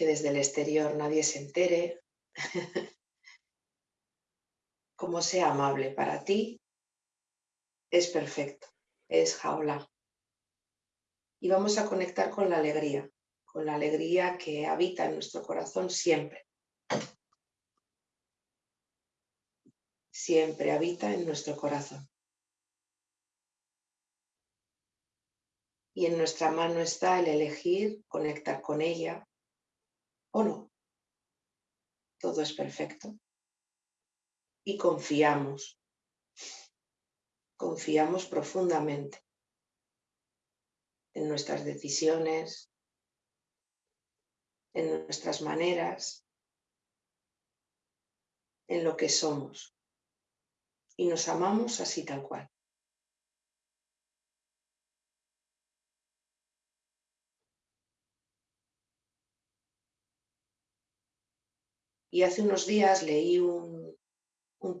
que desde el exterior nadie se entere, como sea amable para ti, es perfecto, es jaula. Y vamos a conectar con la alegría, con la alegría que habita en nuestro corazón siempre. Siempre habita en nuestro corazón. Y en nuestra mano está el elegir conectar con ella o no. Todo es perfecto. Y confiamos. Confiamos profundamente en nuestras decisiones, en nuestras maneras, en lo que somos. Y nos amamos así tal cual. Y hace unos días leí un,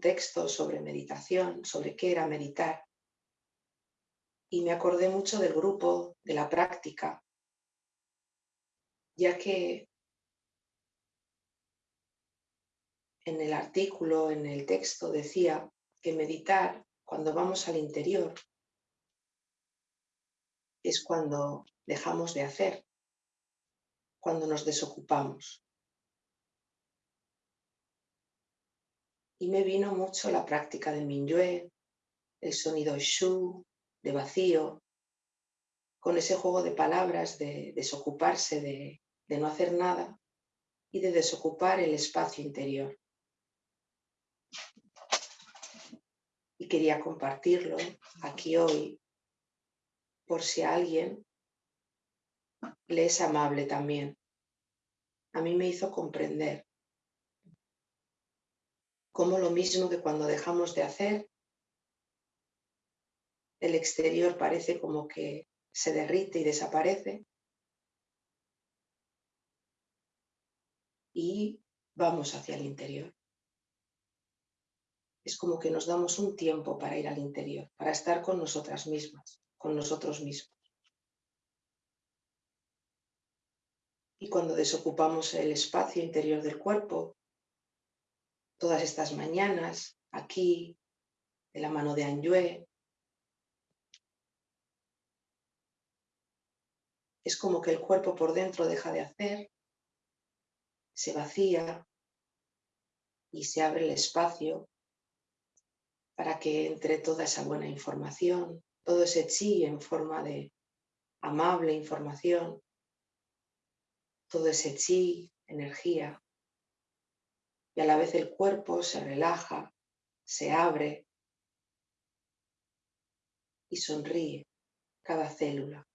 texto sobre meditación, sobre qué era meditar. Y me acordé mucho del grupo, de la práctica, ya que en el artículo, en el texto, decía que meditar cuando vamos al interior es cuando dejamos de hacer, cuando nos desocupamos. Y me vino mucho la práctica de Minyue, el sonido Shu, de vacío, con ese juego de palabras de desocuparse, de, de no hacer nada y de desocupar el espacio interior. Y quería compartirlo aquí hoy por si a alguien le es amable también. A mí me hizo comprender como lo mismo que cuando dejamos de hacer, el exterior parece como que se derrite y desaparece. Y vamos hacia el interior. Es como que nos damos un tiempo para ir al interior, para estar con nosotras mismas, con nosotros mismos. Y cuando desocupamos el espacio interior del cuerpo, todas estas mañanas, aquí, de la mano de Anyue. Es como que el cuerpo por dentro deja de hacer, se vacía y se abre el espacio para que entre toda esa buena información, todo ese chi en forma de amable información, todo ese chi, energía, a la vez el cuerpo se relaja, se abre y sonríe cada célula,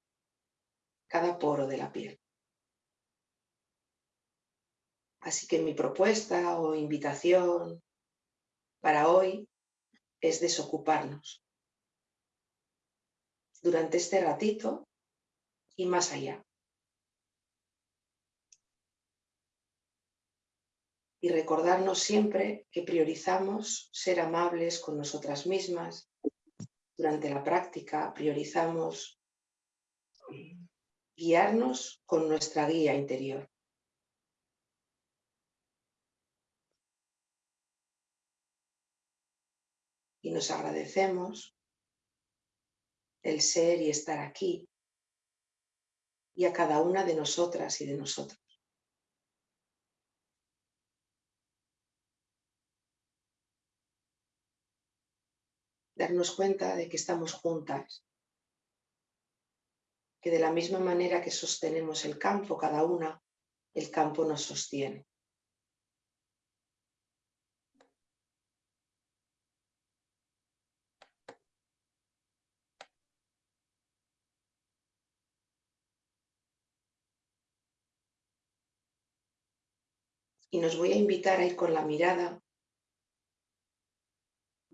cada poro de la piel. Así que mi propuesta o invitación para hoy es desocuparnos durante este ratito y más allá. Y recordarnos siempre que priorizamos ser amables con nosotras mismas. Durante la práctica priorizamos guiarnos con nuestra guía interior. Y nos agradecemos el ser y estar aquí y a cada una de nosotras y de nosotros. Darnos cuenta de que estamos juntas, que de la misma manera que sostenemos el campo cada una, el campo nos sostiene. Y nos voy a invitar a ir con la mirada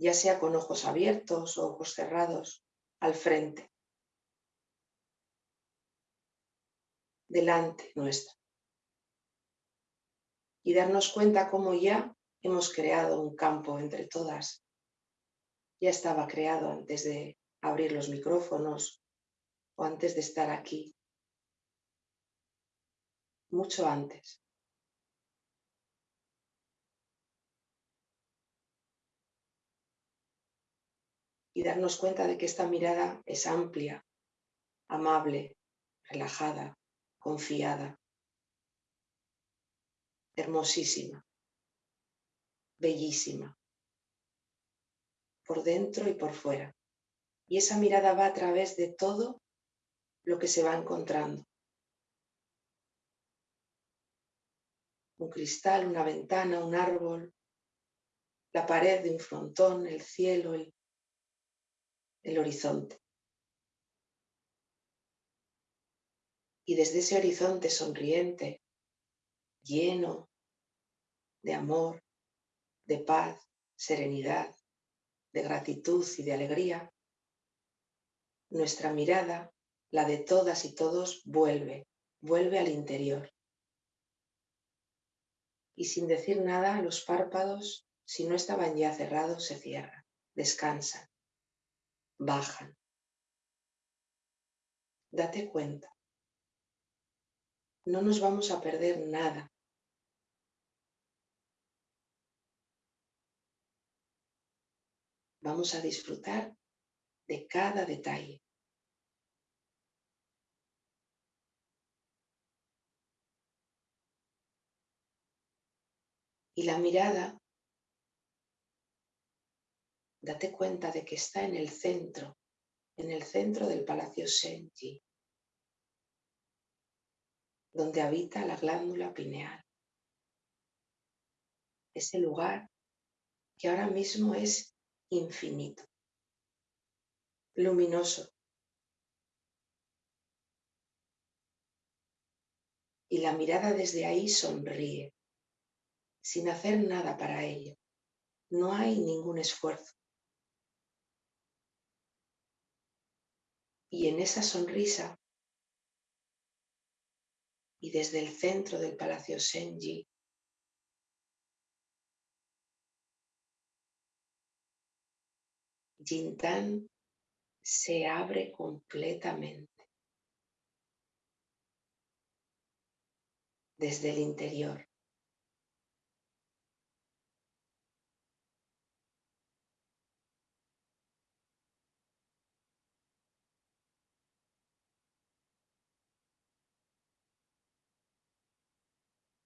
ya sea con ojos abiertos o ojos cerrados, al frente, delante nuestra. Y darnos cuenta cómo ya hemos creado un campo entre todas. Ya estaba creado antes de abrir los micrófonos o antes de estar aquí. mucho antes. Y darnos cuenta de que esta mirada es amplia, amable, relajada, confiada, hermosísima, bellísima, por dentro y por fuera. Y esa mirada va a través de todo lo que se va encontrando. Un cristal, una ventana, un árbol, la pared de un frontón, el cielo, el, el horizonte. Y desde ese horizonte sonriente, lleno de amor, de paz, serenidad, de gratitud y de alegría, nuestra mirada, la de todas y todos, vuelve, vuelve al interior. Y sin decir nada, los párpados, si no estaban ya cerrados, se cierran, descansan, bajan. Date cuenta. No nos vamos a perder nada. Vamos a disfrutar de cada detalle. Y la mirada, date cuenta de que está en el centro, en el centro del Palacio Senji, donde habita la glándula pineal. Ese lugar que ahora mismo es infinito luminoso. Y la mirada desde ahí sonríe, sin hacer nada para ello. No hay ningún esfuerzo. Y en esa sonrisa, y desde el centro del Palacio Senji, Jintan se abre completamente desde el interior.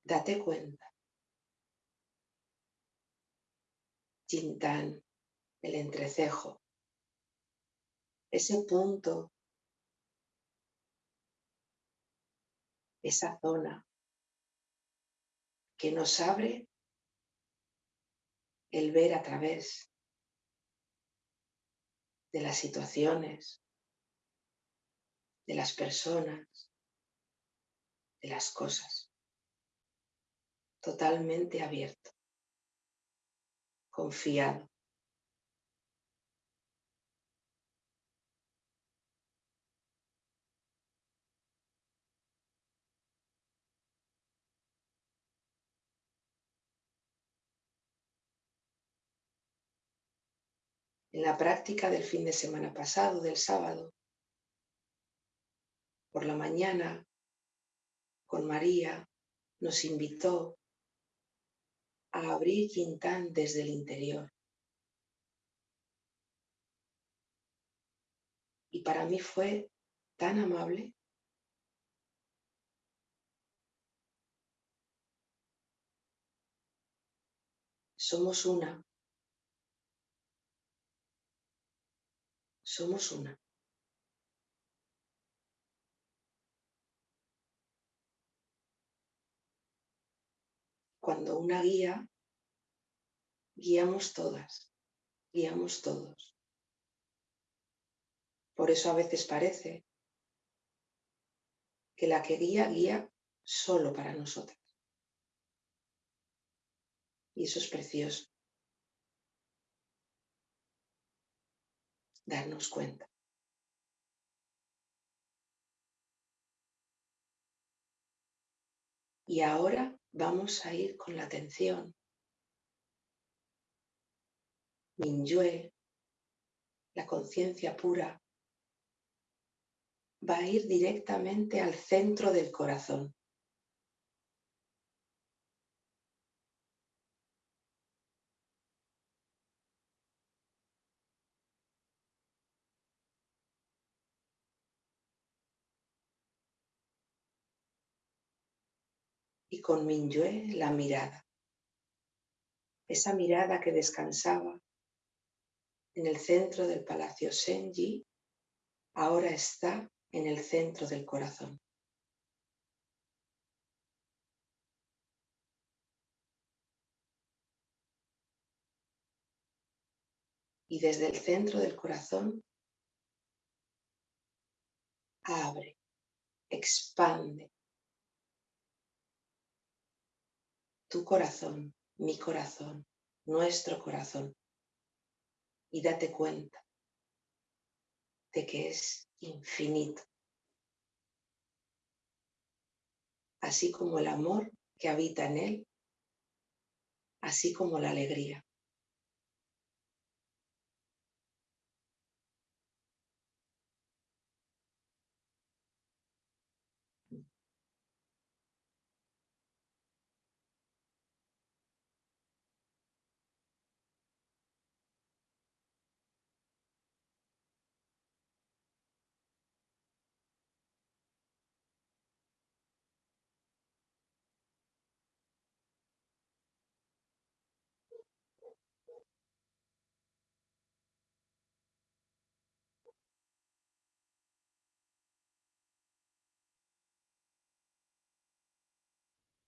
Date cuenta. Chintán, el entrecejo, ese punto, esa zona que nos abre el ver a través de las situaciones, de las personas, de las cosas. Totalmente abierto, confiado. en la práctica del fin de semana pasado, del sábado, por la mañana, con María, nos invitó a abrir Quintán desde el interior. Y para mí fue tan amable. Somos una. Somos una. Cuando una guía, guiamos todas, guiamos todos. Por eso a veces parece que la que guía, guía solo para nosotras. Y eso es precioso. darnos cuenta. Y ahora vamos a ir con la atención. Minyue, la conciencia pura, va a ir directamente al centro del corazón. Con Minyue la mirada. Esa mirada que descansaba en el centro del palacio Senji, ahora está en el centro del corazón. Y desde el centro del corazón abre, expande tu corazón, mi corazón, nuestro corazón y date cuenta de que es infinito. Así como el amor que habita en él, así como la alegría.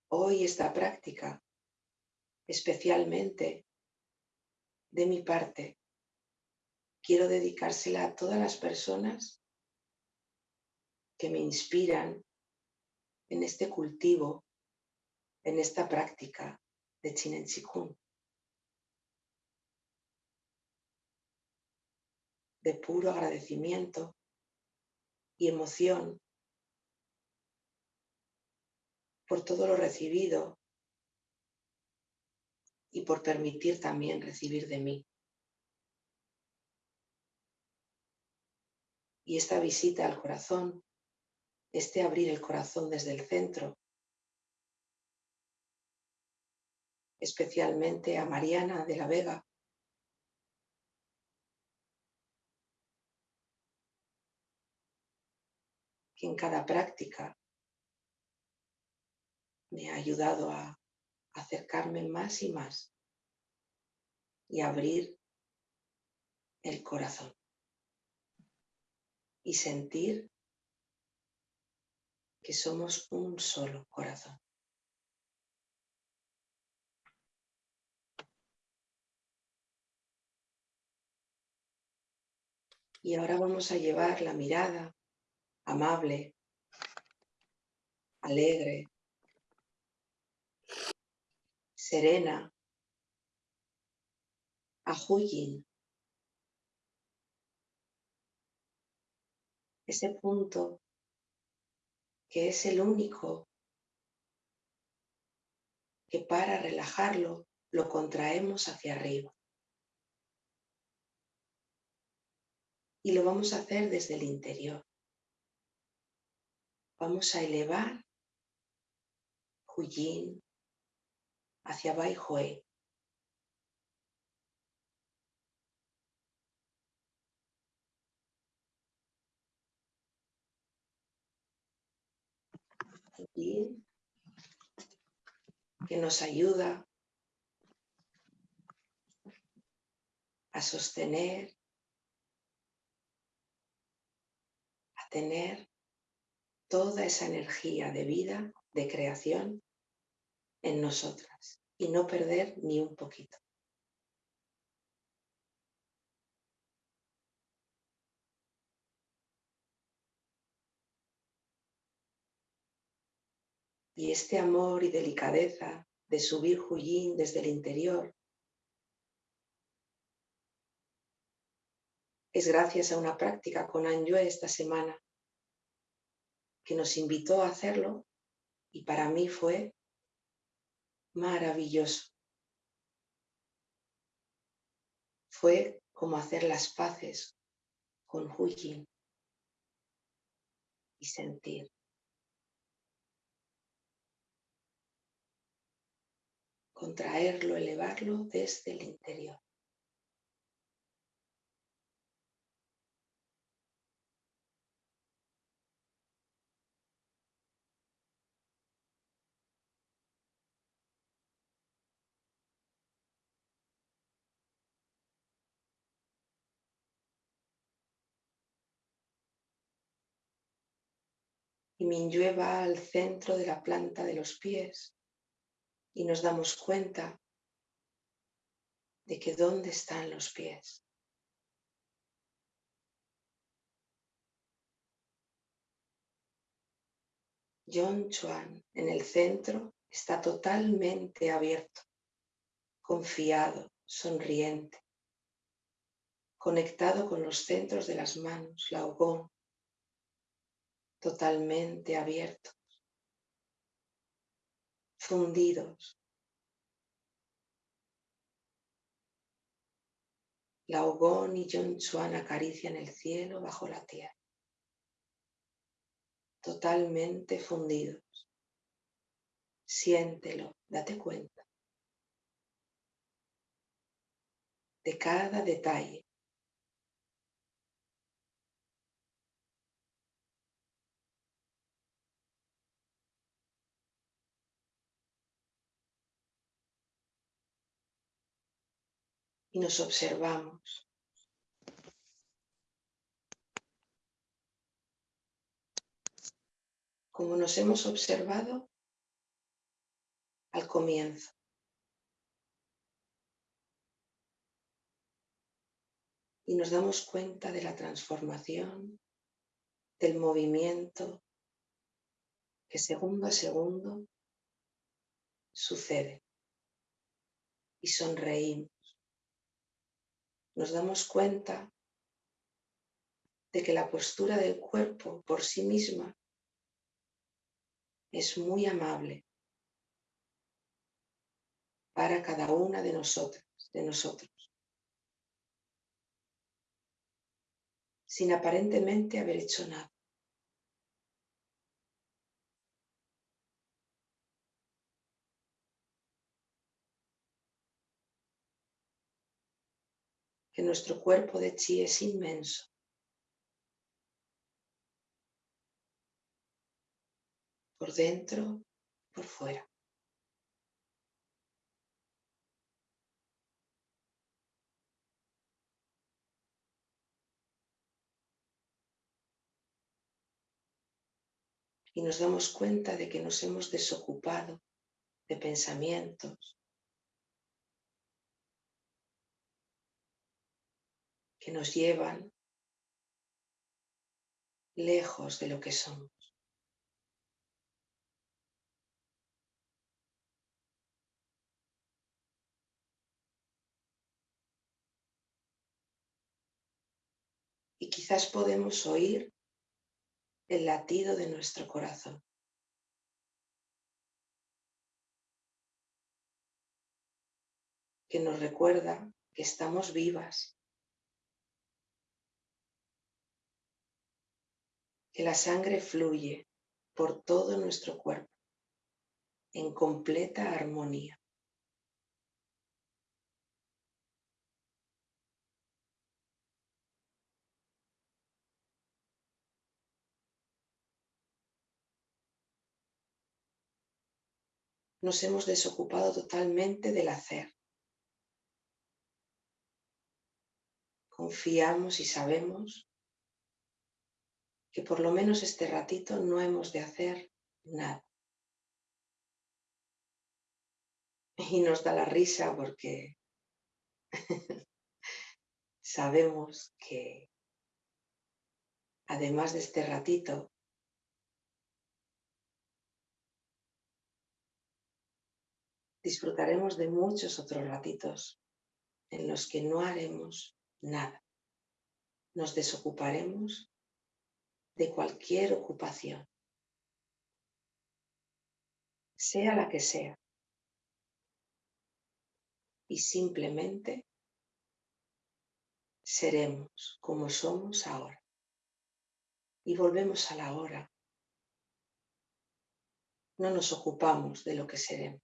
Hoy esta práctica, especialmente de mi parte, quiero dedicársela a todas las personas que me inspiran en este cultivo, en esta práctica de Chinen Chikung. De puro agradecimiento y emoción por todo lo recibido y por permitir también recibir de mí. Y esta visita al corazón, este abrir el corazón desde el centro, especialmente a Mariana de la Vega, que en cada práctica me ha ayudado a acercarme más y más y abrir el corazón y sentir que somos un solo corazón. Y ahora vamos a llevar la mirada amable, alegre, serena, a Huyin. Ese punto que es el único que para relajarlo lo contraemos hacia arriba. Y lo vamos a hacer desde el interior. Vamos a elevar Huyin hacia Baihui. que nos ayuda a sostener, a tener toda esa energía de vida, de creación en nosotras y no perder ni un poquito. Y este amor y delicadeza de subir Huyin desde el interior es gracias a una práctica con Anyue esta semana que nos invitó a hacerlo y para mí fue maravilloso. Fue como hacer las paces con Huyin y sentir. Contraerlo, elevarlo desde el interior. Y Minyue va al centro de la planta de los pies y nos damos cuenta de que dónde están los pies. John Chuan en el centro está totalmente abierto, confiado, sonriente, conectado con los centros de las manos, la ogón, totalmente abiertos, fundidos. La Ogón y John Chuan acarician el cielo bajo la tierra, totalmente fundidos. Siéntelo, date cuenta de cada detalle. Y nos observamos. Como nos hemos observado al comienzo. y nos damos cuenta de la transformación, del movimiento que segundo a segundo sucede. Y sonreímos. Nos damos cuenta de que la postura del cuerpo por sí misma es muy amable para cada una de nosotras, de nosotros. sin aparentemente haber hecho nada. Que nuestro cuerpo de chi es inmenso. Por dentro, por fuera. y nos damos cuenta de que nos hemos desocupado de pensamientos que nos llevan lejos de lo que somos. Y quizás podemos oír el latido de nuestro corazón. que nos recuerda que estamos vivas, que la sangre fluye por todo nuestro cuerpo en completa armonía. nos hemos desocupado totalmente del hacer. Confiamos y sabemos que por lo menos este ratito no hemos de hacer nada. Y nos da la risa porque sabemos que además de este ratito disfrutaremos de muchos otros ratitos en los que no haremos nada. Nos desocuparemos de cualquier ocupación, sea la que sea, y simplemente seremos como somos ahora. Y volvemos a la hora. No nos ocupamos de lo que seremos.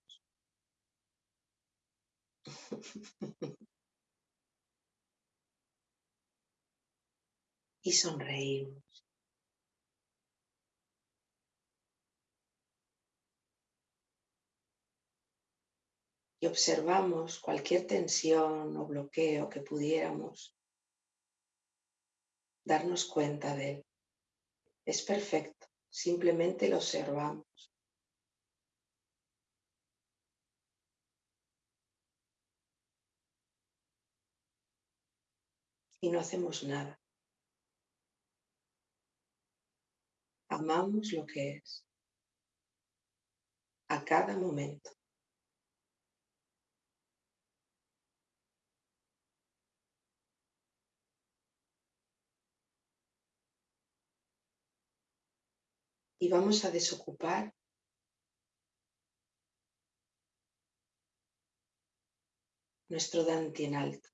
y sonreímos. Y observamos cualquier tensión o bloqueo que pudiéramos darnos cuenta de él. Es perfecto, simplemente lo observamos. Y no hacemos nada. Amamos lo que es a cada momento. Y vamos a desocupar nuestro Dante en alto.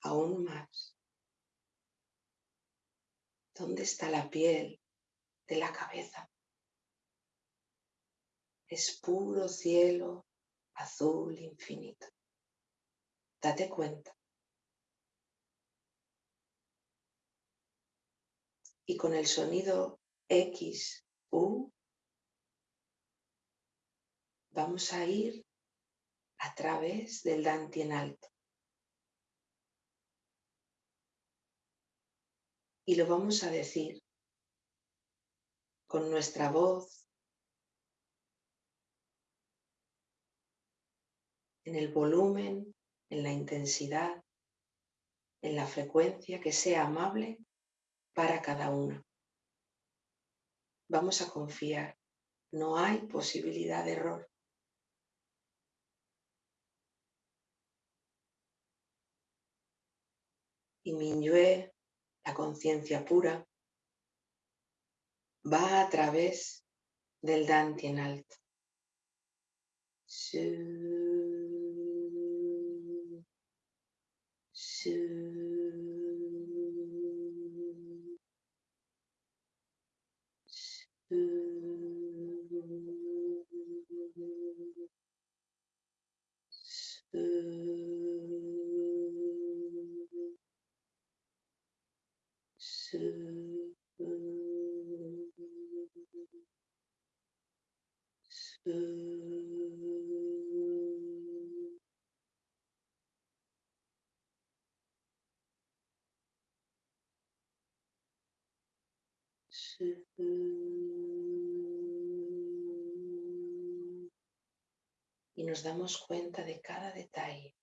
Aún más. ¿Dónde está la piel de la cabeza? Es puro cielo azul infinito. Date cuenta. Y con el sonido X, U, vamos a ir a través del en alto. Y lo vamos a decir con nuestra voz, en el volumen, en la intensidad, en la frecuencia que sea amable para cada uno. Vamos a confiar, no hay posibilidad de error. Y Minyue, la conciencia pura, va a través del Dante en alto. Y damos cuenta de cada detalle,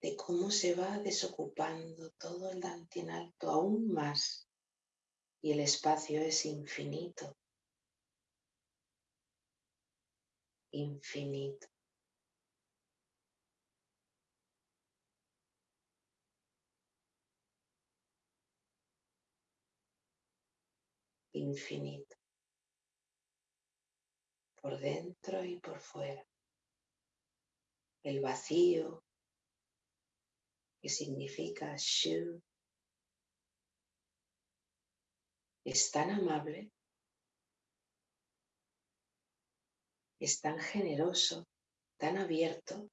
de cómo se va desocupando todo el alto aún más y el espacio es infinito, infinito. infinito, por dentro y por fuera. El vacío, que significa Shu, es tan amable, es tan generoso, tan abierto,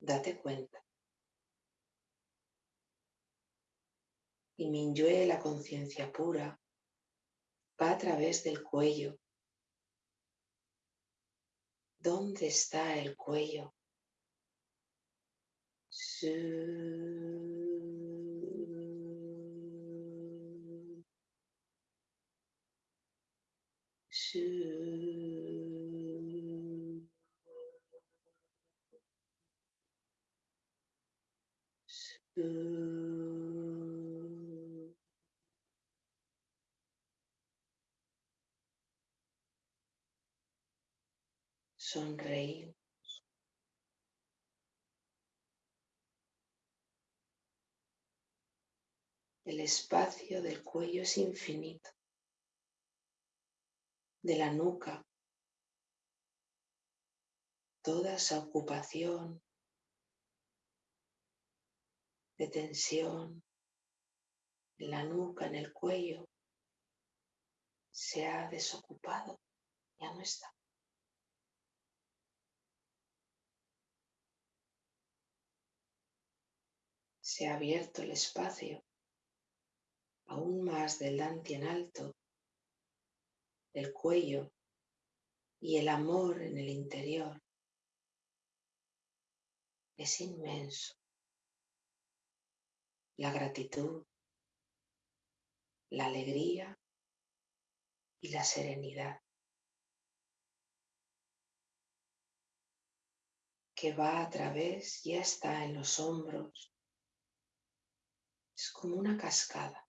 date cuenta. Y Minyue, la conciencia pura, va a través del cuello. ¿Dónde está el cuello? Sonreír. El espacio del cuello es infinito, de la nuca, toda esa ocupación de tensión en la nuca, en el cuello, se ha desocupado, ya no está. Se ha abierto el espacio aún más del en alto, el cuello Y el amor en el interior es inmenso. La gratitud, la alegría y la serenidad. que va a través, ya está en los hombros. Es como una cascada.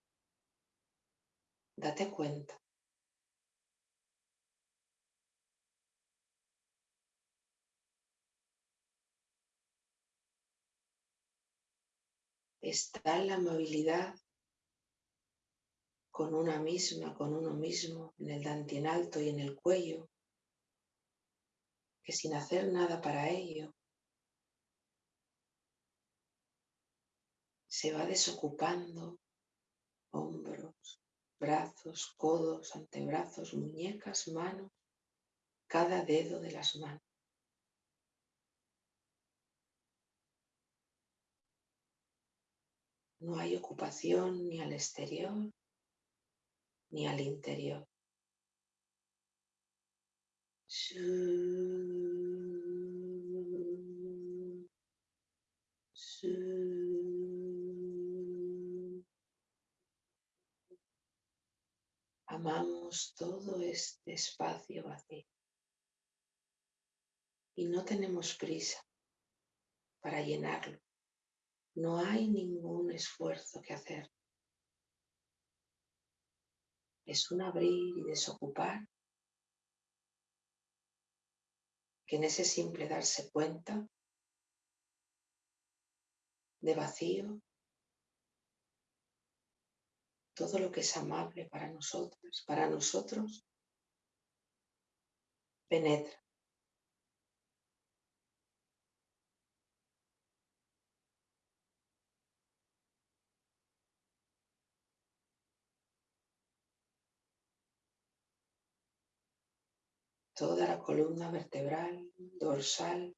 Date cuenta. Está la movilidad con una misma, con uno mismo, en el dantien alto y en el cuello, que sin hacer nada para ello, se va desocupando hombros, brazos, codos, antebrazos, muñecas, manos, cada dedo de las manos. No hay ocupación ni al exterior ni al interior. Amamos todo este espacio vacío y no tenemos prisa para llenarlo. No hay ningún esfuerzo que hacer. Es un abrir y desocupar que en ese simple darse cuenta de vacío, todo lo que es amable para nosotros, para nosotros, penetra. Toda la columna vertebral, dorsal,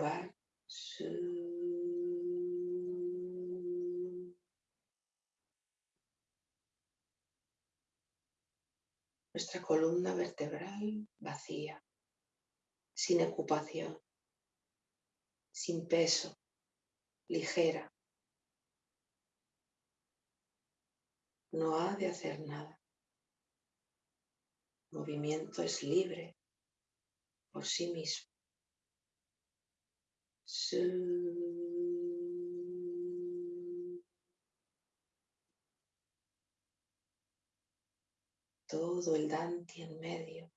lumbar, nuestra columna vertebral vacía, sin ocupación, sin peso, ligera. No ha de hacer nada. movimiento es libre por sí mismo. Todo el Danti en medio.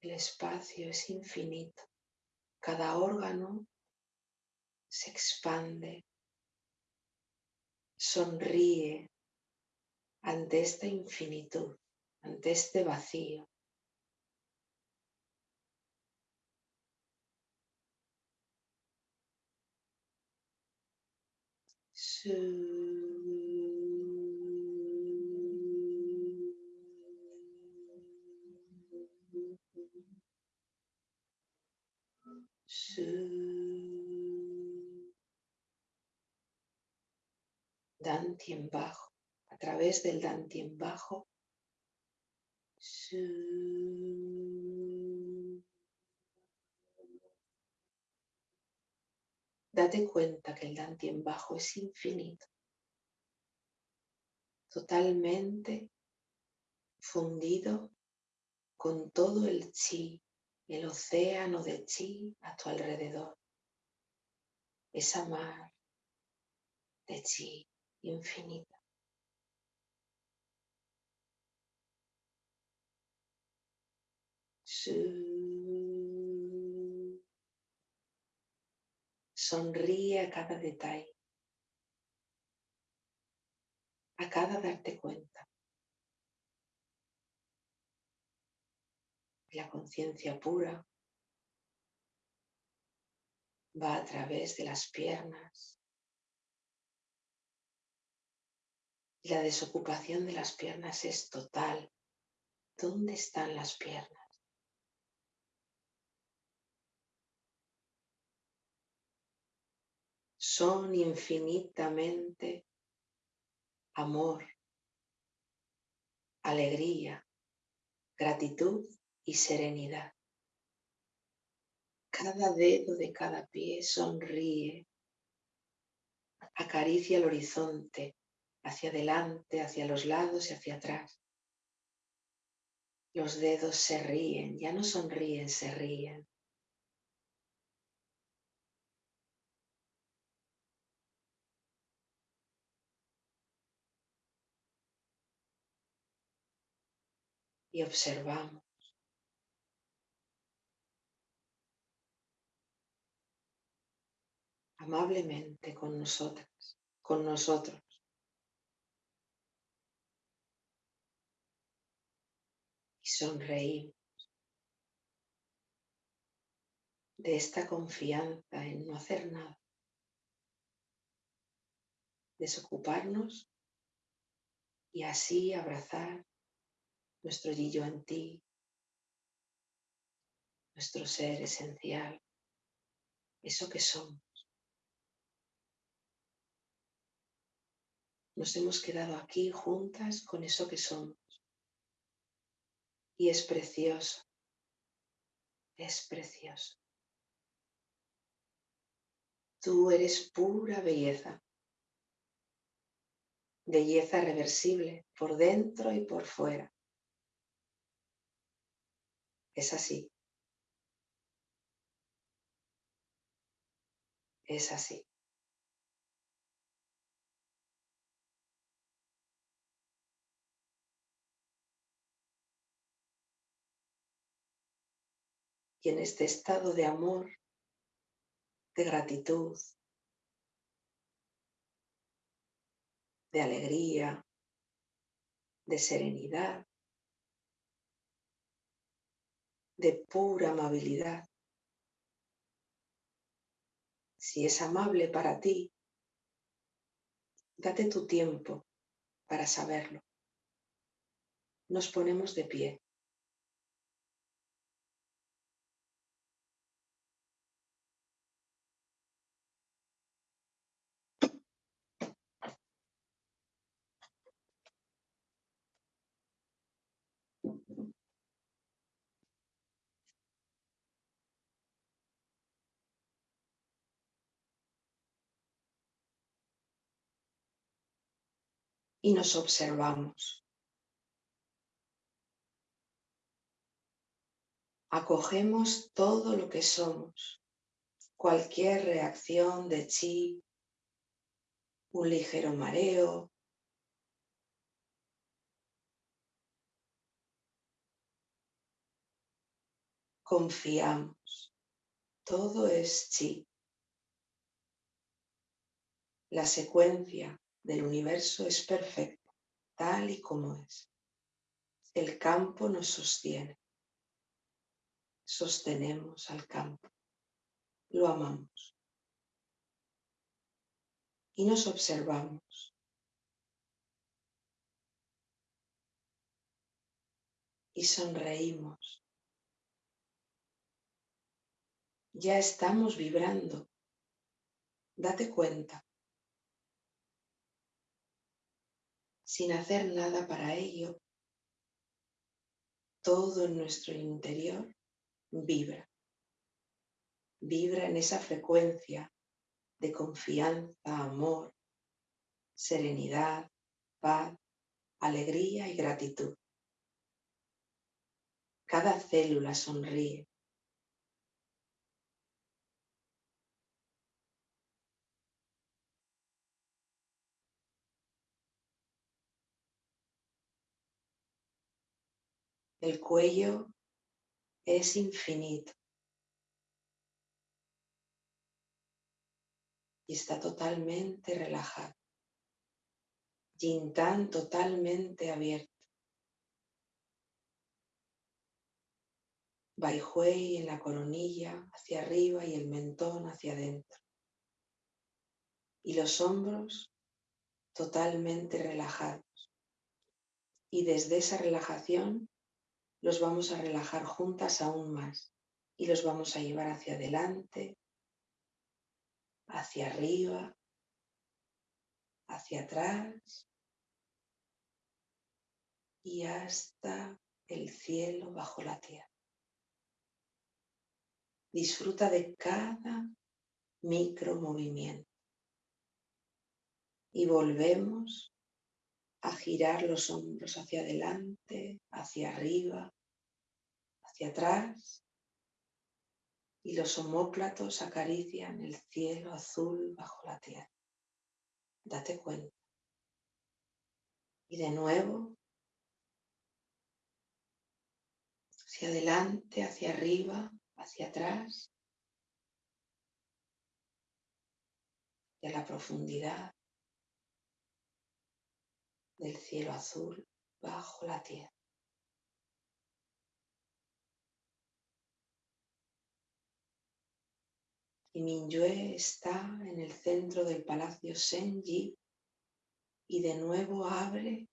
El espacio es infinito. Cada órgano se expande, sonríe, ante esta infinitud, ante este vacío. Dantien bajo través del dantien bajo. Date cuenta que el dantien bajo es infinito, totalmente fundido con todo el chi, el océano de chi a tu alrededor, esa mar de chi infinita. Sonríe a cada detalle, a cada darte cuenta. La conciencia pura va a través de las piernas. La desocupación de las piernas es total. ¿Dónde están las piernas? Son infinitamente amor, alegría, gratitud y serenidad. Cada dedo de cada pie sonríe, acaricia el horizonte, hacia adelante, hacia los lados y hacia atrás. Los dedos se ríen, ya no sonríen, se ríen. Y observamos amablemente con nosotras, con nosotros. Y sonreímos de esta confianza en no hacer nada. Desocuparnos y así abrazar nuestro yo en ti, nuestro ser esencial, eso que somos. Nos hemos quedado aquí juntas con eso que somos. Y es precioso, es precioso. Tú eres pura belleza, belleza reversible por dentro y por fuera. Es así. Es así. y en este estado de amor, de gratitud, de alegría, de serenidad, de pura amabilidad. Si es amable para ti, date tu tiempo para saberlo. Nos ponemos de pie. Y nos observamos. Acogemos todo lo que somos, cualquier reacción de chi, un ligero mareo, confiamos, todo es chi. La secuencia del universo es perfecto, tal y como es. El campo nos sostiene. Sostenemos al campo. Lo amamos. Y nos observamos. Y sonreímos. Ya estamos vibrando. Date cuenta. Sin hacer nada para ello, todo nuestro interior vibra. Vibra en esa frecuencia de confianza, amor, serenidad, paz, alegría y gratitud. Cada célula sonríe. El cuello es infinito y está totalmente relajado. Yintán totalmente abierto. Baijuei en la coronilla hacia arriba y el mentón hacia adentro. Y los hombros totalmente relajados. Y desde esa relajación los vamos a relajar juntas aún más y los vamos a llevar hacia adelante, hacia arriba, hacia atrás y hasta el cielo bajo la tierra. Disfruta de cada micro movimiento y volvemos a girar los hombros hacia adelante, hacia arriba, hacia atrás y los homóplatos acarician el cielo azul bajo la tierra. Date cuenta. Y de nuevo, hacia adelante, hacia arriba, hacia atrás, hacia la profundidad del cielo azul bajo la tierra. Y Minyue está en el centro del palacio Senji y de nuevo abre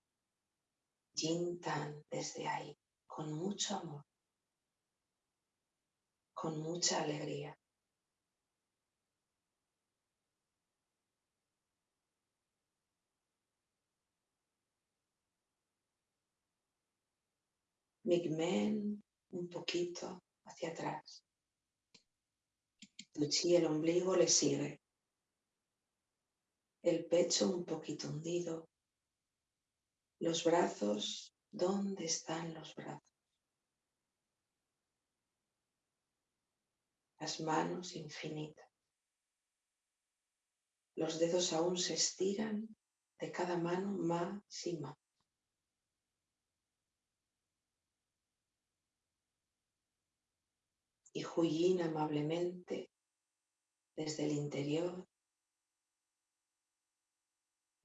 Jintan desde ahí, con mucho amor, con mucha alegría. Migmen un poquito hacia atrás. Tuchi el ombligo le sigue. El pecho un poquito hundido. Los brazos, ¿dónde están los brazos? Las manos infinitas. Los dedos aún se estiran de cada mano más y más. Y Huyin amablemente desde el interior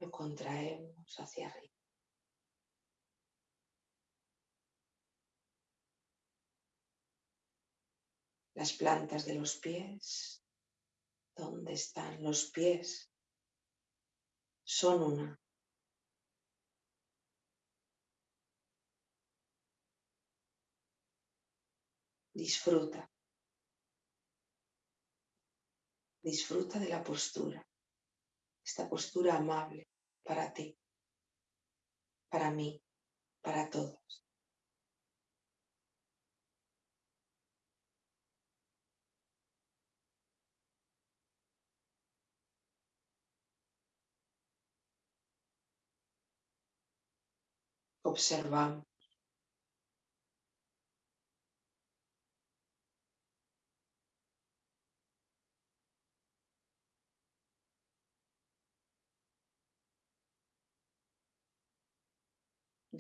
lo contraemos hacia arriba. Las plantas de los pies, ¿dónde están los pies? Son una. Disfruta. Disfruta de la postura, esta postura amable para ti, para mí, para todos. Observamos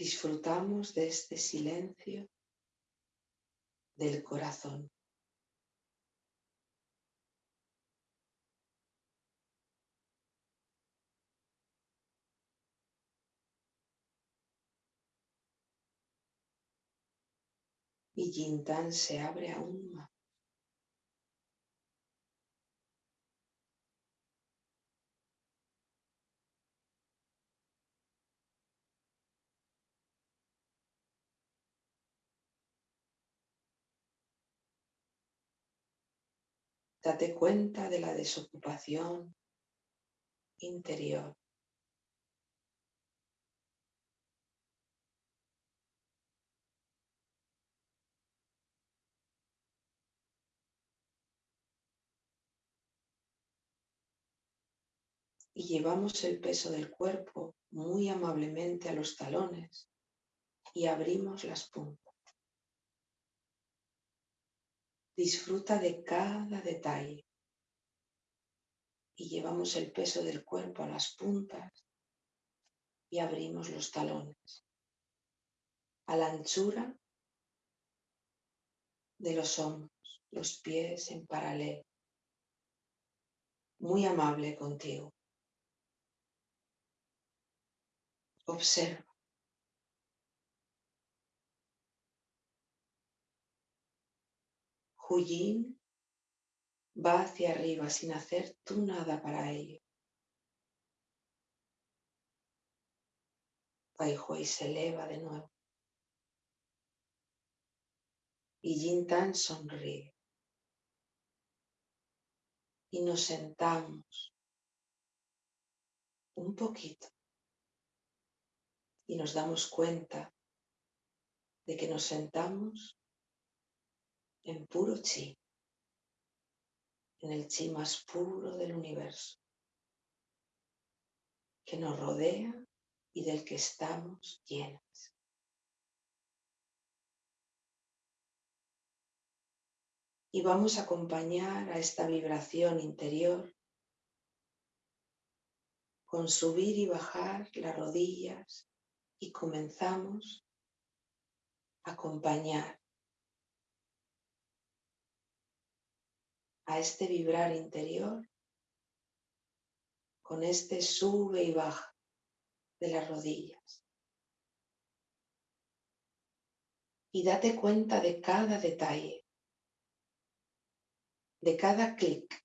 disfrutamos de este silencio del corazón. Y Yintan se abre aún más. Date cuenta de la desocupación interior. Y llevamos el peso del cuerpo muy amablemente a los talones y abrimos las puntas. Disfruta de cada detalle. Y llevamos el peso del cuerpo a las puntas y abrimos los talones. A la anchura de los hombros, los pies en paralelo. Muy amable contigo. Observa. Huyin va hacia arriba sin hacer tú nada para ello. Hui se eleva de nuevo. Y Tan sonríe. y nos sentamos un poquito y nos damos cuenta de que nos sentamos en puro chi, en el chi más puro del universo, que nos rodea y del que estamos llenas. Y vamos a acompañar a esta vibración interior con subir y bajar las rodillas y comenzamos a acompañar a este vibrar interior con este sube y baja de las rodillas. Y date cuenta de cada detalle, de cada clic,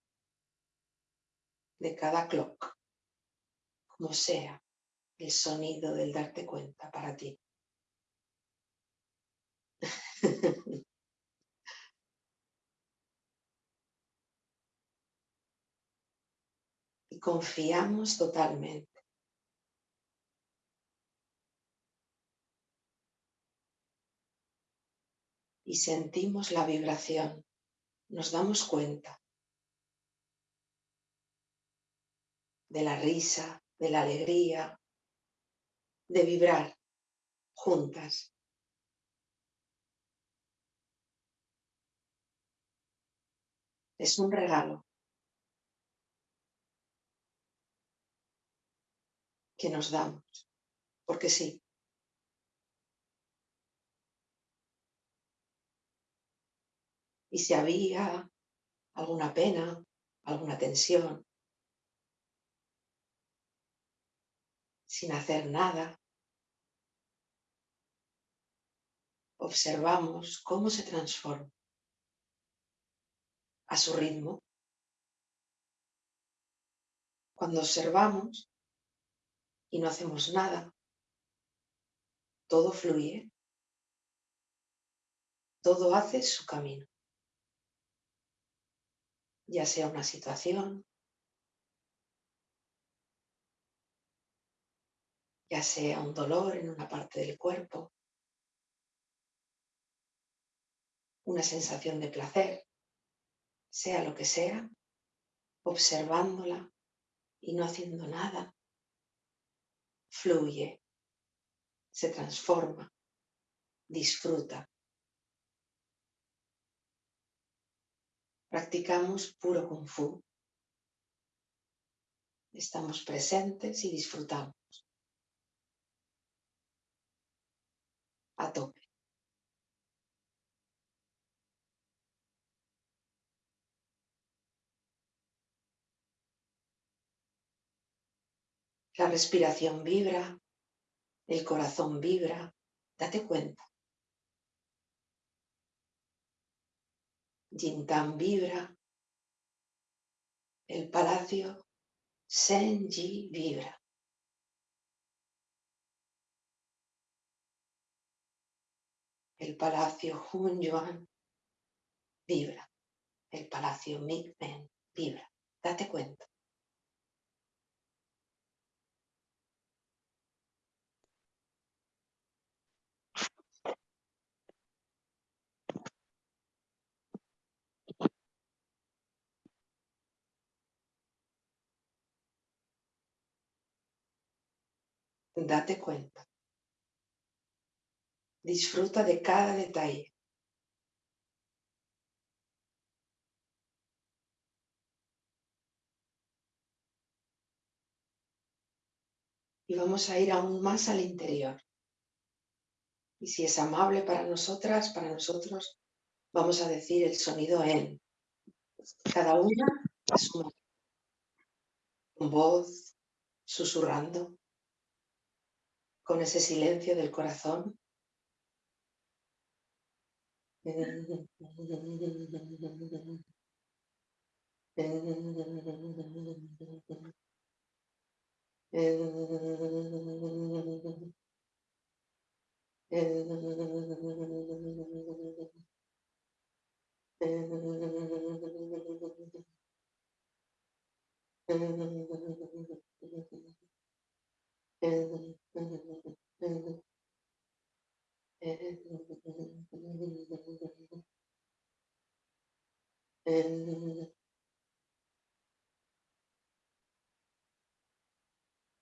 de cada clock, como sea el sonido del darte cuenta para ti. confiamos totalmente. Y sentimos la vibración, nos damos cuenta de la risa, de la alegría, de vibrar juntas. Es un regalo que nos damos, porque sí. Y si había alguna pena, alguna tensión, sin hacer nada, observamos cómo se transforma a su ritmo. Cuando observamos y no hacemos nada, todo fluye, todo hace su camino, ya sea una situación, ya sea un dolor en una parte del cuerpo, una sensación de placer, sea lo que sea, observándola y no haciendo nada, fluye, se transforma, disfruta. Practicamos puro kung fu. Estamos presentes y disfrutamos. A tope. La respiración vibra, el corazón vibra, date cuenta. Jintan vibra, el palacio Senji vibra. El palacio Hunyuan vibra. El palacio Mingmen vibra. Date cuenta. Date cuenta. Disfruta de cada detalle. Y vamos a ir aún más al interior. Y si es amable para nosotras, para nosotros, vamos a decir el sonido en. Cada una a su Con voz, susurrando, con ese silencio del corazón.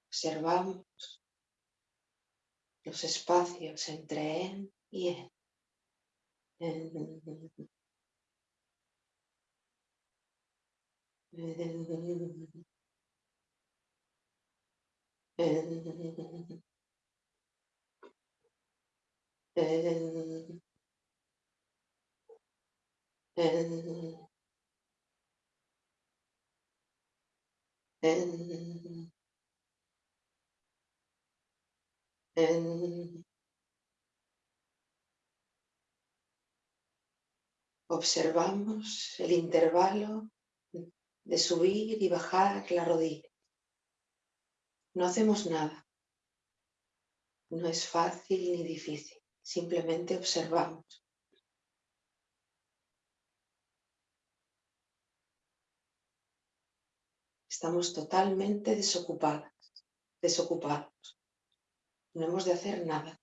Observamos los espacios entre en y en. Observamos el intervalo de subir y bajar la rodilla. No hacemos nada. No es fácil ni difícil. Simplemente observamos. Estamos totalmente desocupadas, desocupados. No hemos de hacer nada.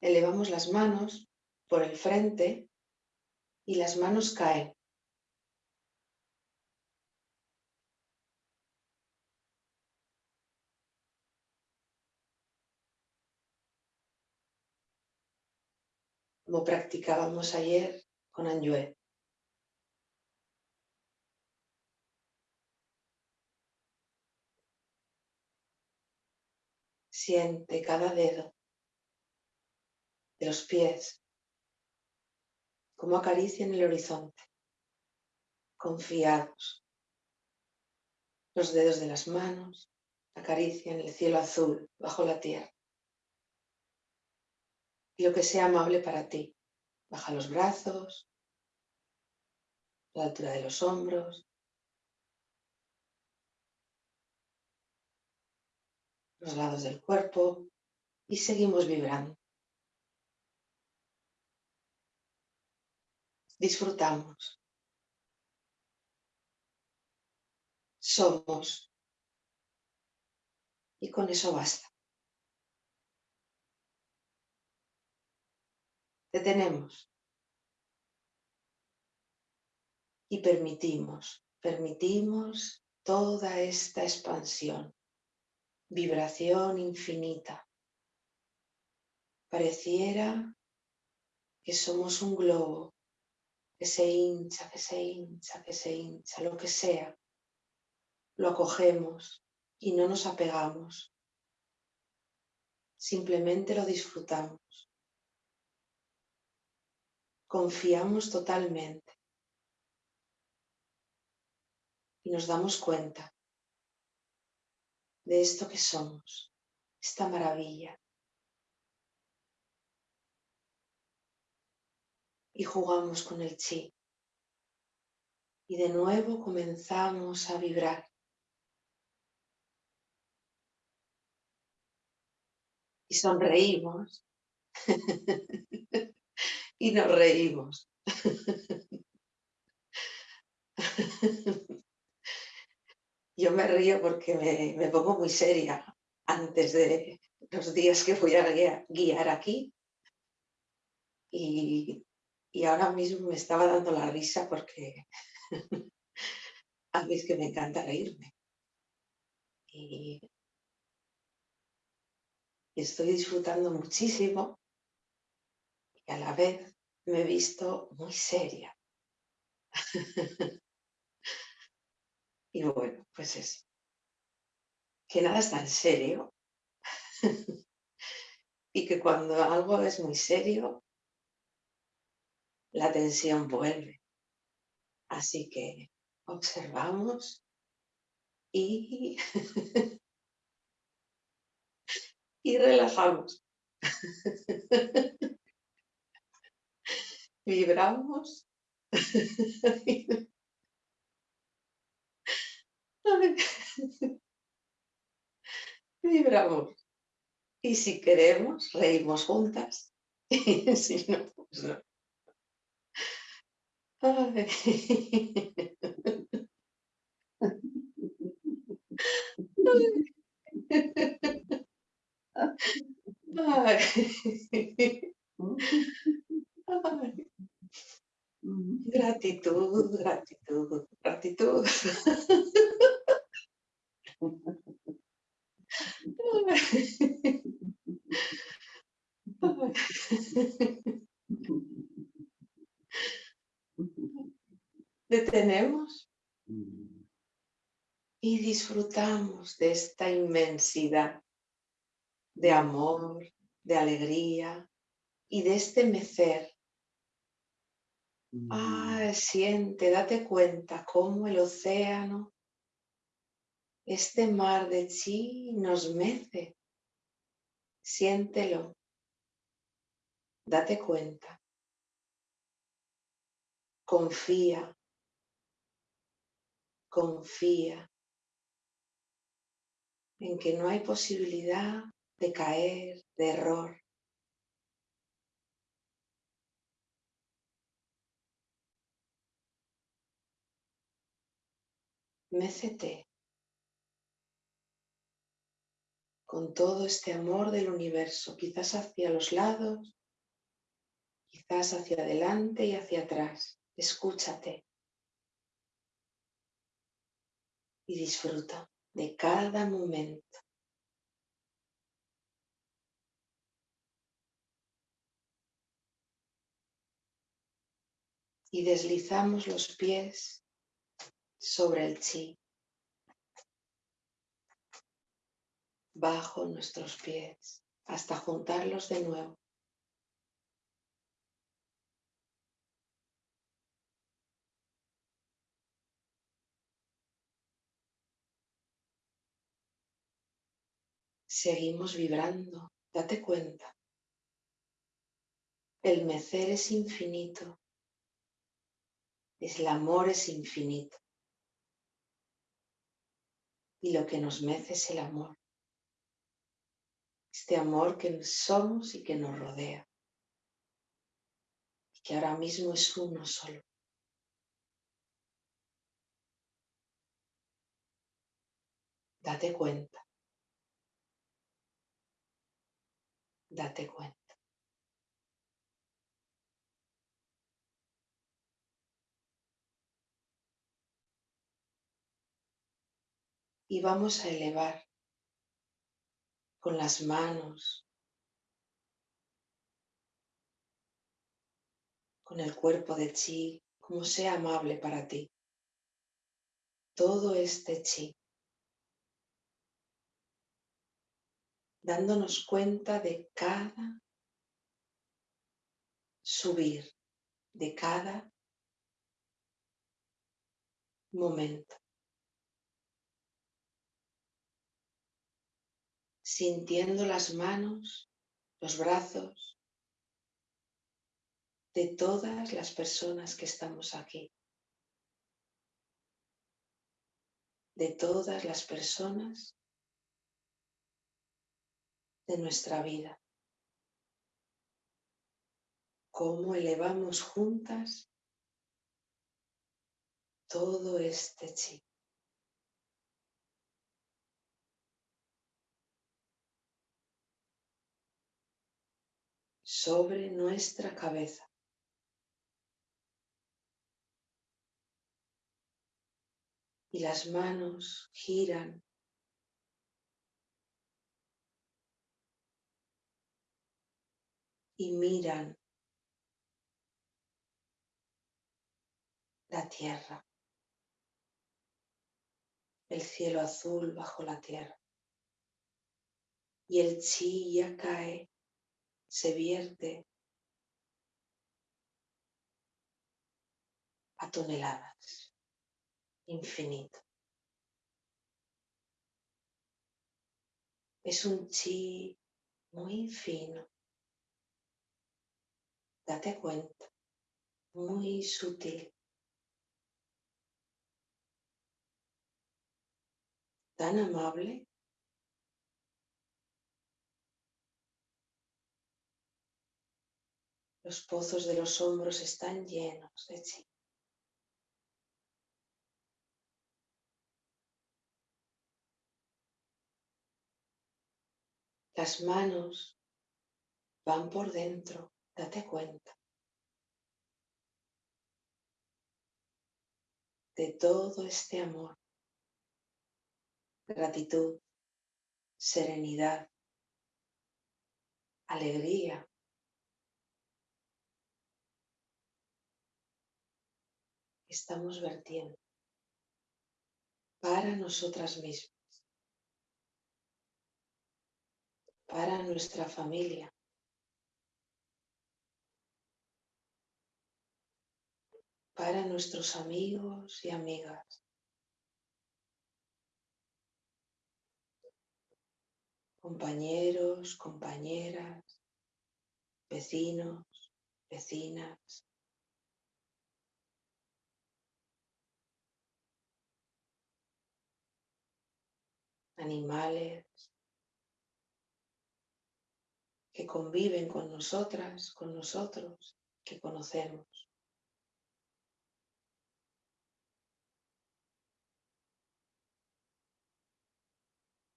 Elevamos las manos por el frente y las manos caen. Como practicábamos ayer con Anjue. Siente cada dedo de los pies, como acarician el horizonte, confiados. Los dedos de las manos acarician el cielo azul bajo la tierra. Lo que sea amable para ti, baja los brazos, la altura de los hombros, los lados del cuerpo y seguimos vibrando. disfrutamos. Somos. Y con eso basta. Detenemos. Y permitimos, permitimos toda esta expansión, vibración infinita. Pareciera que somos un globo que se hincha, que se hincha, que se hincha, lo que sea, lo acogemos y no nos apegamos. Simplemente lo disfrutamos. Confiamos totalmente y nos damos cuenta de esto que somos, esta maravilla, y jugamos con el chi. Y de nuevo comenzamos a vibrar. Y sonreímos. y nos reímos. Yo me río porque me, pongo muy seria antes de los días que voy a guiar aquí. Y y ahora mismo me estaba dando la risa porque a mí es que me encanta reírme. Y estoy disfrutando muchísimo a la vez me he visto muy seria. y bueno, pues es que nada es tan serio y que cuando algo es muy serio la tensión vuelve. Así que observamos y, y relajamos. Vibramos. Vibramos. Y si queremos, reímos juntas. si no, pues no. Gratitud, gratitud, gratitud. Detenemos y disfrutamos de esta inmensidad de amor, de alegría y de este mecer. Ah, siente, date cuenta cómo el océano, este mar de chi nos mece. Siéntelo. Date cuenta. Confía. Confía en que no hay posibilidad de caer, de error. Mécete con todo este amor del universo, quizás hacia los lados, quizás hacia adelante y hacia atrás. Escúchate y disfruta de cada momento. Y deslizamos los pies sobre el chi, bajo nuestros pies, hasta juntarlos de nuevo. Seguimos vibrando, date cuenta. El mecer es infinito. El amor es infinito. Y lo que nos mece es el amor. Este amor que somos y que nos rodea. Y que ahora mismo es uno solo. Date cuenta. date cuenta. Y vamos a elevar con las manos, con el cuerpo de chi, como sea amable para ti. Todo este chi dándonos cuenta de cada subir, de cada momento. Sintiendo las manos, los brazos de todas las personas que estamos aquí. De todas las personas de nuestra vida. Cómo elevamos juntas todo este chi. Sobre nuestra cabeza. Y las manos giran y miran la tierra, el cielo azul bajo la tierra. Y el chi ya cae, se vierte a toneladas, infinito. Es un chi muy fino, date cuenta, muy sutil. Tan amable. Los pozos de los hombros están llenos de chi. Las manos van por dentro, date cuenta. De todo este amor, gratitud, serenidad, alegría. Estamos vertiendo para nosotras mismas. para nuestra familia. para nuestros amigos y amigas. Compañeros, compañeras, vecinos, vecinas. Animales, que conviven con nosotras, con nosotros, que conocemos.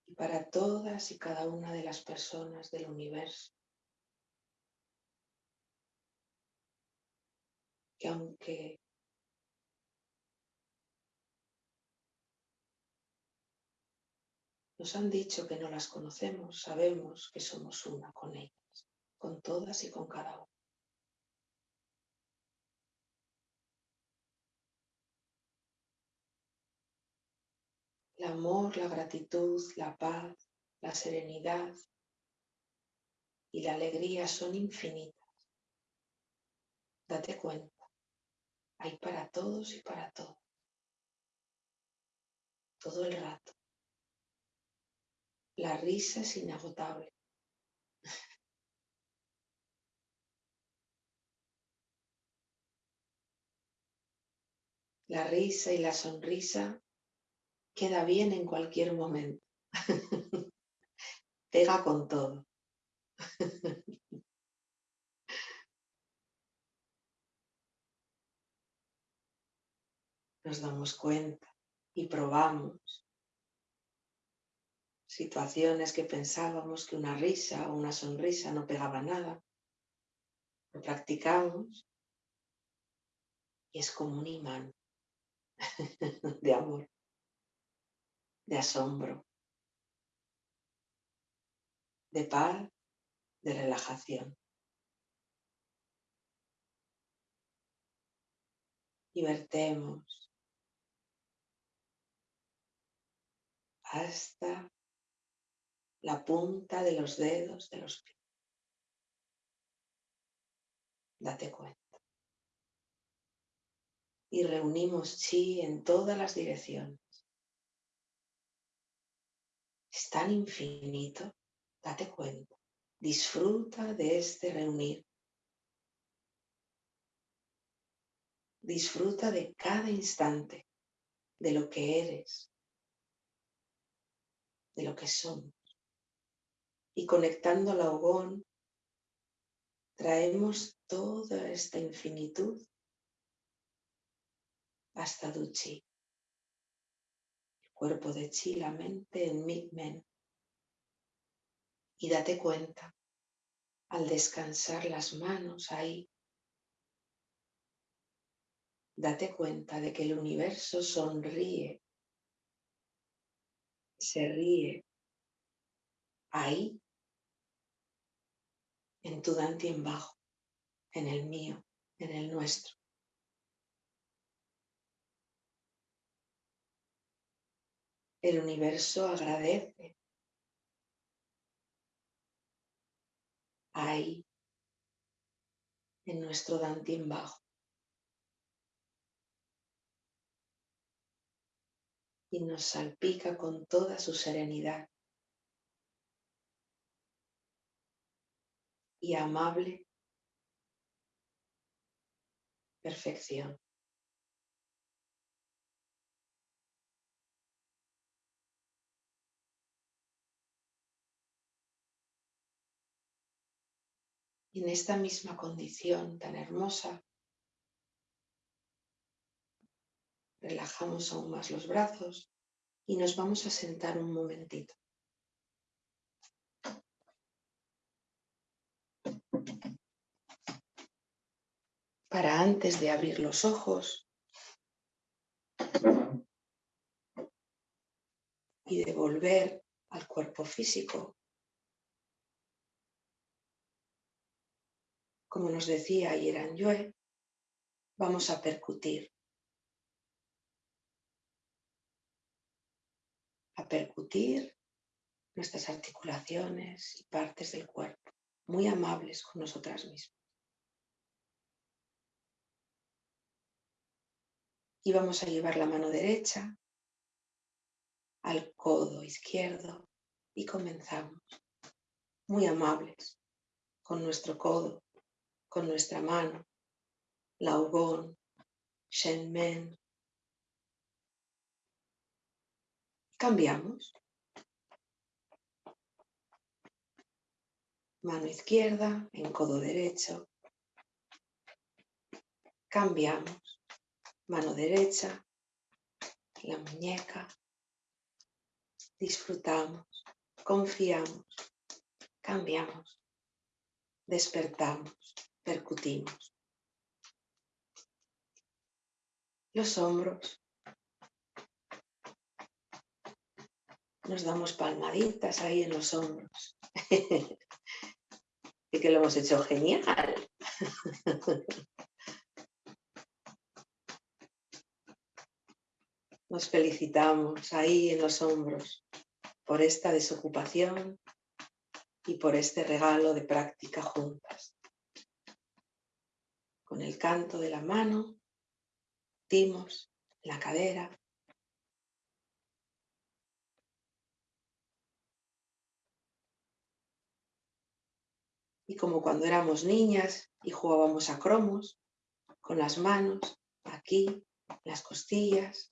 Y para todas y cada una de las personas del universo, que aunque Nos han dicho que no las conocemos, sabemos que somos una con ellas, con todas y con cada una. El amor, la gratitud, la paz, la serenidad y la alegría son infinitas. Date cuenta, hay para todos y para todos. Todo el rato. La risa es inagotable. La risa y la sonrisa queda bien en cualquier momento. Pega con todo. Nos damos cuenta y probamos situaciones que pensábamos que una risa o una sonrisa no pegaba nada. Lo practicamos y es como un imán de amor, de asombro, de paz, de relajación. Y vertemos hasta la punta de los dedos de los pies. Date cuenta. Y reunimos chi en todas las direcciones. Es tan infinito, date cuenta. Disfruta de este reunir. Disfruta de cada instante, de lo que eres, de lo que somos y conectando al ahogón, traemos toda esta infinitud hasta Duchi, el cuerpo de Chi, la mente en Men. Y date cuenta, al descansar las manos ahí, date cuenta de que el universo sonríe, se ríe ahí en tu en bajo, en el mío, en el nuestro. El universo agradece. Ahí, en nuestro en bajo. Y nos salpica con toda su serenidad. Y amable perfección. Y en esta misma condición tan hermosa, relajamos aún más los brazos y nos vamos a sentar un momentito. Para antes de abrir los ojos y de volver al cuerpo físico, como nos decía Yeran Yue, vamos a percutir. A percutir nuestras articulaciones y partes del cuerpo, muy amables con nosotras mismas. Y vamos a llevar la mano derecha al codo izquierdo y comenzamos muy amables con nuestro codo con nuestra mano, Laogón, Shenmen. Cambiamos. Mano izquierda en codo derecho. Cambiamos. Mano derecha, la muñeca. Disfrutamos, confiamos, cambiamos, despertamos percutimos. Los hombros. Nos damos palmaditas ahí en los hombros. y que lo hemos hecho genial. Nos felicitamos ahí en los hombros por esta desocupación y por este regalo de práctica juntas con el canto de la mano, timos la cadera. Y como cuando éramos niñas y jugábamos a cromos, con las manos, aquí, las costillas,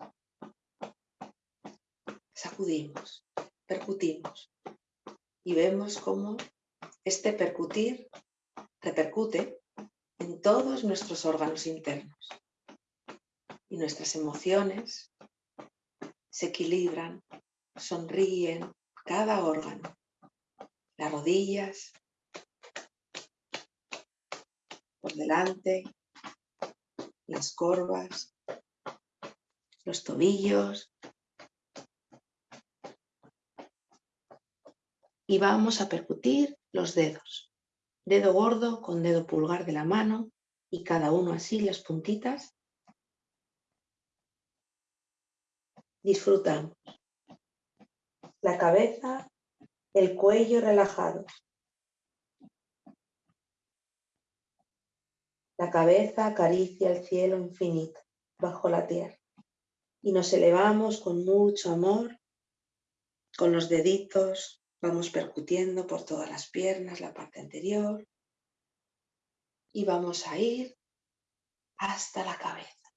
sacudimos, percutimos y vemos cómo este percutir repercute en todos nuestros órganos internos. Y nuestras emociones se equilibran, sonríen cada órgano. Las rodillas, por delante, las corvas, los tobillos. Y vamos a percutir los dedos dedo gordo con dedo pulgar de la mano y cada uno así las puntitas. Disfrutamos. La cabeza, el cuello relajado. La cabeza acaricia el cielo infinito bajo la tierra y nos elevamos con mucho amor, con los deditos Vamos percutiendo por todas las piernas, la parte anterior. Y vamos a ir hasta la cabeza.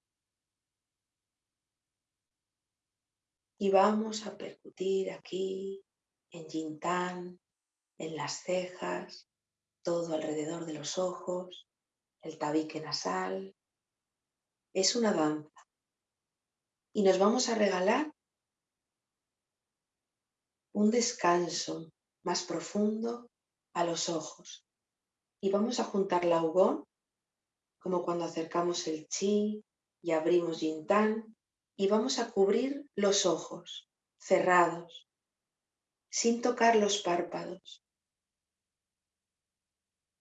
Y vamos a percutir aquí, en Yintán, en las cejas, todo alrededor de los ojos, el tabique nasal. Es una danza. Y nos vamos a regalar un descanso más profundo a los ojos. Y vamos a juntar la ugón, como cuando acercamos el chi y abrimos yintán, y vamos a cubrir los ojos cerrados, sin tocar los párpados.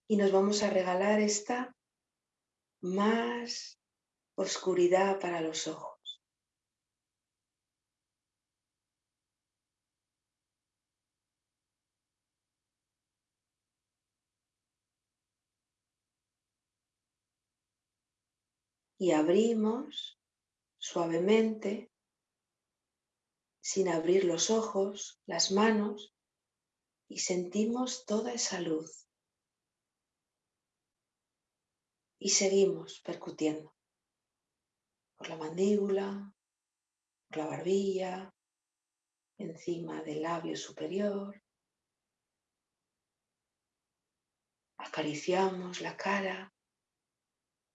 Y nos vamos a regalar esta más oscuridad para los ojos. Y abrimos suavemente, sin abrir los ojos, las manos, y sentimos toda esa luz. Y seguimos percutiendo por la mandíbula, por la barbilla, encima del labio superior, Acariciamos la cara,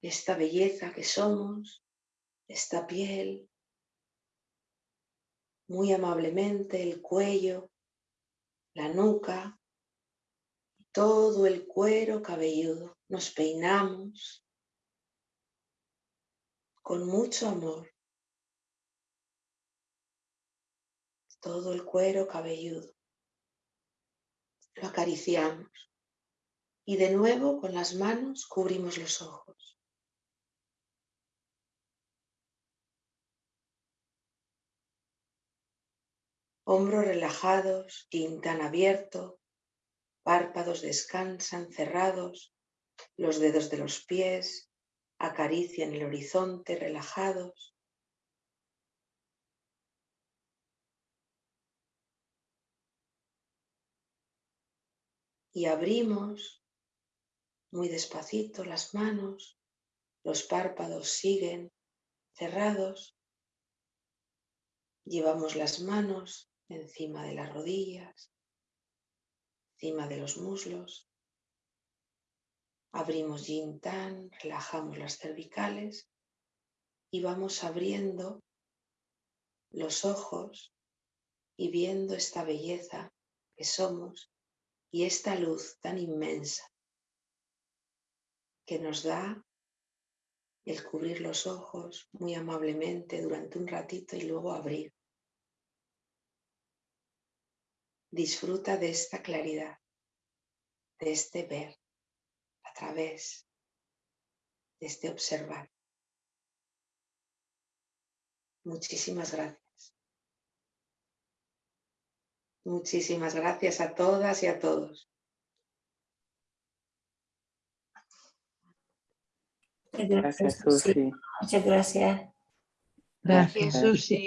esta belleza que somos, esta piel, muy amablemente el cuello, la nuca, todo el cuero cabelludo. Nos peinamos con mucho amor. Todo el cuero cabelludo. Lo acariciamos. Y de nuevo con las manos cubrimos los ojos. Hombros relajados, quintan abierto, párpados descansan cerrados, los dedos de los pies acarician el horizonte relajados. Y abrimos muy despacito las manos, los párpados siguen cerrados. Llevamos las manos encima de las rodillas, encima de los muslos. Abrimos yin tan, relajamos las cervicales y vamos abriendo los ojos y viendo esta belleza que somos y esta luz tan inmensa que nos da el cubrir los ojos muy amablemente durante un ratito y luego abrir. Disfruta de esta claridad, de este ver a través, de este observar. Muchísimas gracias. Muchísimas gracias a todas y a todos. Gracias, Susi. Muchas gracias. Gracias, Susi.